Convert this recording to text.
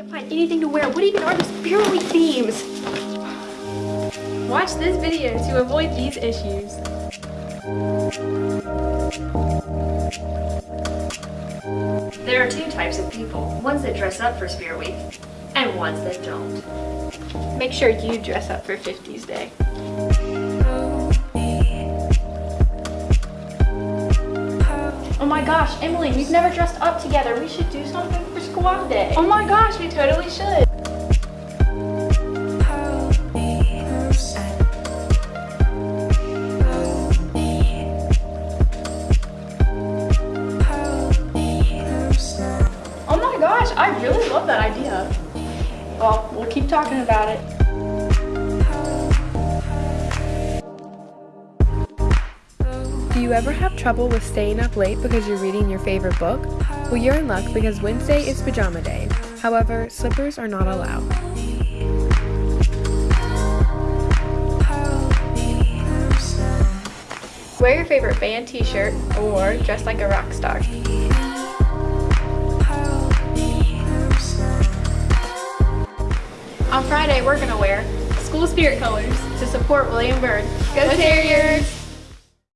can't find anything to wear. What even are the Spirit Week themes? Watch this video to avoid these issues. There are two types of people. Ones that dress up for Spirit Week, and ones that don't. Make sure you dress up for 50s Day. Oh my gosh, Emily, we've never dressed up together. We should do something Day. Oh my gosh, we totally should. Oh my gosh, I really love that idea. Well, we'll keep talking about it. Do you ever have trouble with staying up late because you're reading your favorite book? Well, you're in luck because Wednesday is pajama day. However, slippers are not allowed. Wear your favorite band t-shirt or dress like a rock star. On Friday, we're gonna wear school spirit colors to support William Byrd. Go Terriers!